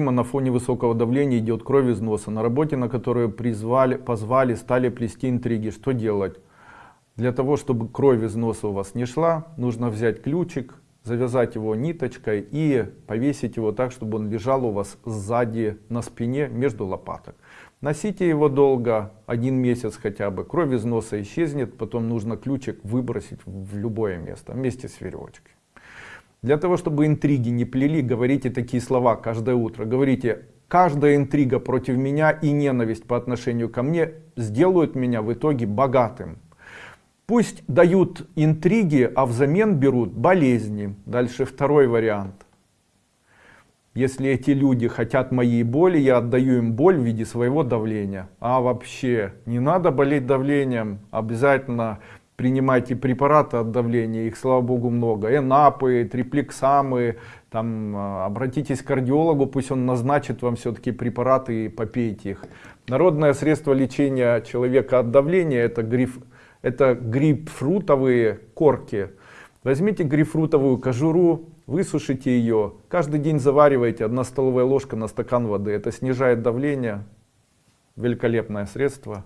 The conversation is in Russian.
На фоне высокого давления идет кровь из носа. На работе, на которую призвали, позвали, стали плести интриги. Что делать? Для того, чтобы кровь из носа у вас не шла, нужно взять ключик, завязать его ниточкой и повесить его так, чтобы он лежал у вас сзади на спине между лопаток. Носите его долго, один месяц хотя бы, кровь из носа исчезнет, потом нужно ключик выбросить в любое место вместе с веревочкой. Для того, чтобы интриги не плели, говорите такие слова каждое утро. Говорите, каждая интрига против меня и ненависть по отношению ко мне сделают меня в итоге богатым. Пусть дают интриги, а взамен берут болезни. Дальше второй вариант. Если эти люди хотят моей боли, я отдаю им боль в виде своего давления. А вообще, не надо болеть давлением, обязательно принимайте препараты от давления, их, слава богу, много. Энапы, триплексамы, там, а, обратитесь к кардиологу, пусть он назначит вам все-таки препараты и попейте их. Народное средство лечения человека от давления это, гриф, это грейпфрутовые корки. Возьмите грейпфрутовую кожуру, высушите ее, каждый день заваривайте, одна столовая ложка на стакан воды. Это снижает давление, великолепное средство.